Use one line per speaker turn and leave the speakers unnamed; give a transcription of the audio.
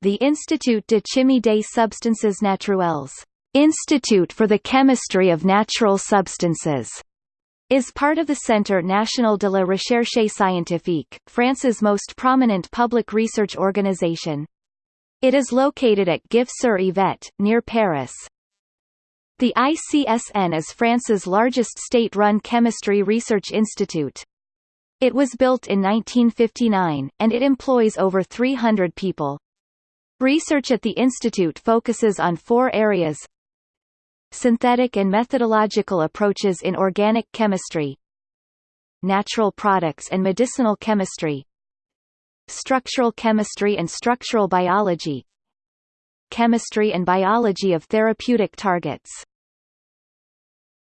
the Institut de Chimie des Substances Naturelles Institute for the Chemistry of Natural Substances is part of the Centre National de la Recherche Scientifique, France's most prominent public research organization. It is located at Gif-sur-Yvette, near Paris. The ICSN is France's largest state-run chemistry research institute. It was built in 1959, and it employs over 300 people. Research at the institute focuses on four areas. Synthetic and methodological approaches in organic chemistry. Natural products and medicinal chemistry. Structural chemistry and structural biology. Chemistry and biology of therapeutic targets